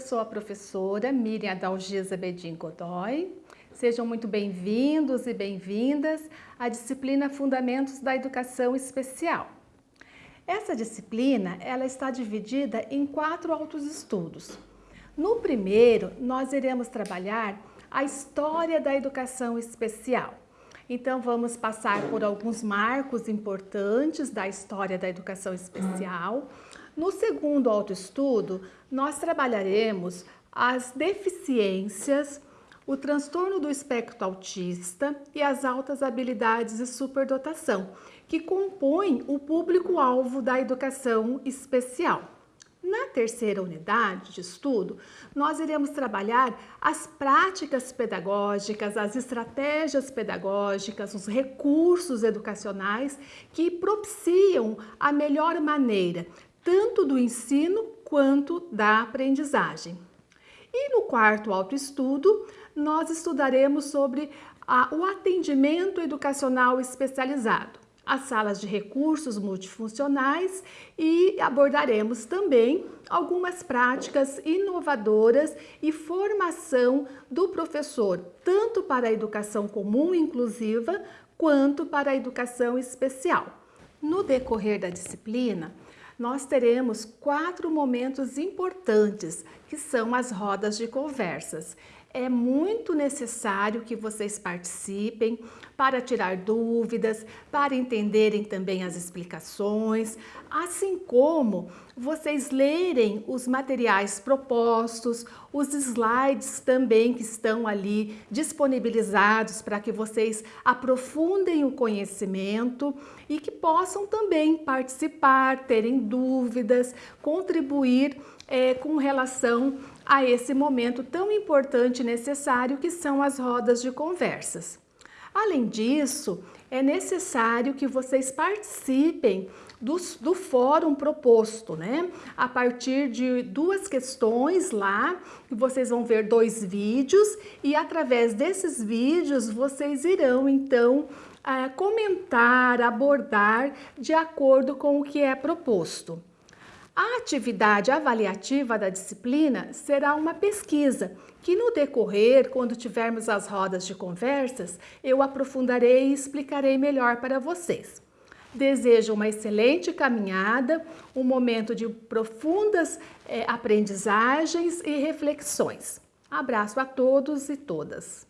sou a professora Miriam Adalgisa Bedin Godoy. Sejam muito bem-vindos e bem-vindas à disciplina Fundamentos da Educação Especial. Essa disciplina ela está dividida em quatro autoestudos. No primeiro, nós iremos trabalhar a história da educação especial. Então, vamos passar por alguns marcos importantes da história da educação especial. No segundo autoestudo, nós trabalharemos as deficiências, o transtorno do espectro autista e as altas habilidades e superdotação, que compõem o público-alvo da educação especial. Na terceira unidade de estudo, nós iremos trabalhar as práticas pedagógicas, as estratégias pedagógicas, os recursos educacionais que propiciam a melhor maneira tanto do ensino quanto da aprendizagem. E no quarto autoestudo, nós estudaremos sobre a, o atendimento educacional especializado, as salas de recursos multifuncionais e abordaremos também algumas práticas inovadoras e formação do professor, tanto para a educação comum inclusiva, quanto para a educação especial. No decorrer da disciplina, nós teremos quatro momentos importantes, que são as rodas de conversas. É muito necessário que vocês participem para tirar dúvidas, para entenderem também as explicações, assim como vocês lerem os materiais propostos, os slides também que estão ali disponibilizados para que vocês aprofundem o conhecimento e que possam também participar, terem dúvidas, contribuir é, com relação a esse momento tão importante e necessário que são as rodas de conversas. Além disso, é necessário que vocês participem do, do fórum proposto, né? A partir de duas questões lá, vocês vão ver dois vídeos e através desses vídeos vocês irão então comentar, abordar de acordo com o que é proposto. A atividade avaliativa da disciplina será uma pesquisa, que no decorrer, quando tivermos as rodas de conversas, eu aprofundarei e explicarei melhor para vocês. Desejo uma excelente caminhada, um momento de profundas é, aprendizagens e reflexões. Abraço a todos e todas.